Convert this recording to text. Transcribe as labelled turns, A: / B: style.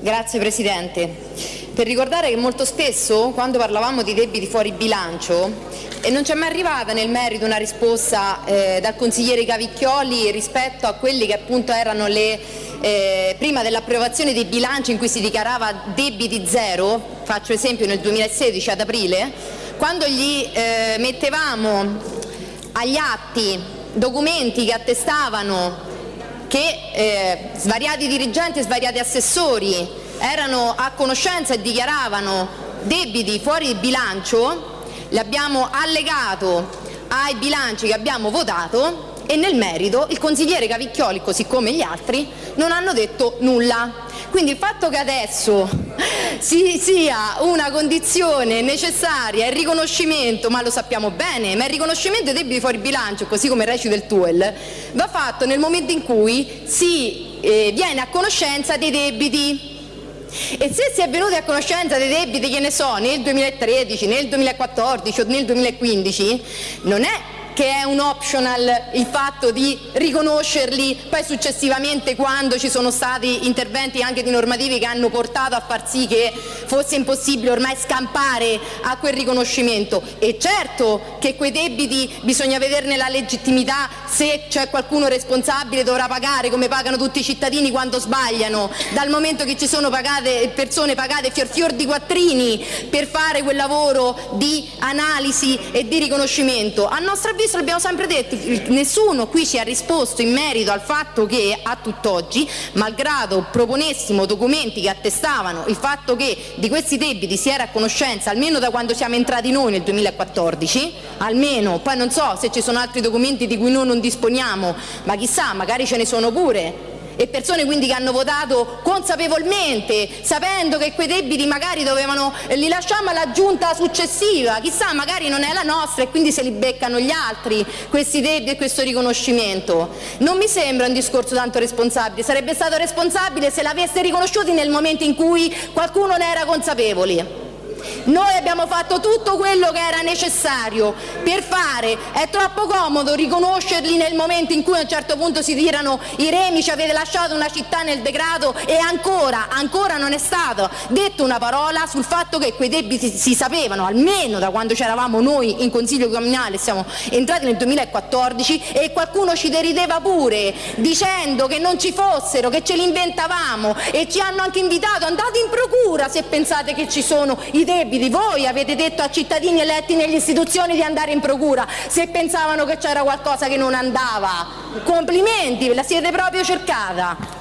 A: Grazie Presidente. Per ricordare che molto spesso quando parlavamo di debiti fuori bilancio e non ci è mai arrivata nel merito una risposta eh, dal consigliere Cavicchioli rispetto a quelli che appunto erano le eh, prima dell'approvazione dei bilanci in cui si dichiarava debiti zero, faccio esempio nel 2016 ad aprile, quando gli eh, mettevamo agli atti documenti che attestavano che eh, svariati dirigenti e svariati assessori erano a conoscenza e dichiaravano debiti fuori bilancio, li abbiamo allegato ai bilanci che abbiamo votato e nel merito il consigliere Cavicchioli, così come gli altri, non hanno detto nulla. Quindi il fatto che adesso si sia una condizione necessaria il riconoscimento, ma lo sappiamo bene, ma il riconoscimento dei debiti fuori bilancio, così come recita il TUEL, va fatto nel momento in cui si eh, viene a conoscenza dei debiti. E se si è venuti a conoscenza dei debiti, che ne so, nel 2013, nel 2014 o nel 2015, non è che è un optional il fatto di riconoscerli poi successivamente quando ci sono stati interventi anche di normativi che hanno portato a far sì che fosse impossibile ormai scampare a quel riconoscimento. E certo che quei debiti bisogna vederne la legittimità, se c'è qualcuno responsabile dovrà pagare come pagano tutti i cittadini quando sbagliano, dal momento che ci sono pagate, persone pagate fior fior di quattrini per fare quel lavoro di analisi e di riconoscimento. A nostro avviso questo l'abbiamo sempre detto, nessuno qui ci ha risposto in merito al fatto che a tutt'oggi, malgrado proponessimo documenti che attestavano il fatto che di questi debiti si era a conoscenza almeno da quando siamo entrati noi nel 2014, almeno, poi non so se ci sono altri documenti di cui noi non disponiamo, ma chissà, magari ce ne sono pure, e persone quindi che hanno votato consapevolmente, sapendo che quei debiti magari dovevano, li lasciamo alla giunta successiva, chissà magari non è la nostra e quindi se li beccano gli altri questi debiti e questo riconoscimento. Non mi sembra un discorso tanto responsabile, sarebbe stato responsabile se l'avesse riconosciuti nel momento in cui qualcuno ne era consapevole. Noi abbiamo fatto tutto quello che era necessario per fare, è troppo comodo riconoscerli nel momento in cui a un certo punto si tirano i remi, ci avete lasciato una città nel degrado e ancora, ancora non è stata detta una parola sul fatto che quei debiti si sapevano almeno da quando c'eravamo noi in Consiglio Comunale, siamo entrati nel 2014 e qualcuno ci derideva pure dicendo che non ci fossero, che ce li inventavamo e ci hanno anche invitato andate in procura se pensate che ci sono i debiti. Voi avete detto a cittadini eletti nelle istituzioni di andare in procura se pensavano che c'era qualcosa che non andava. Complimenti, ve la siete proprio cercata.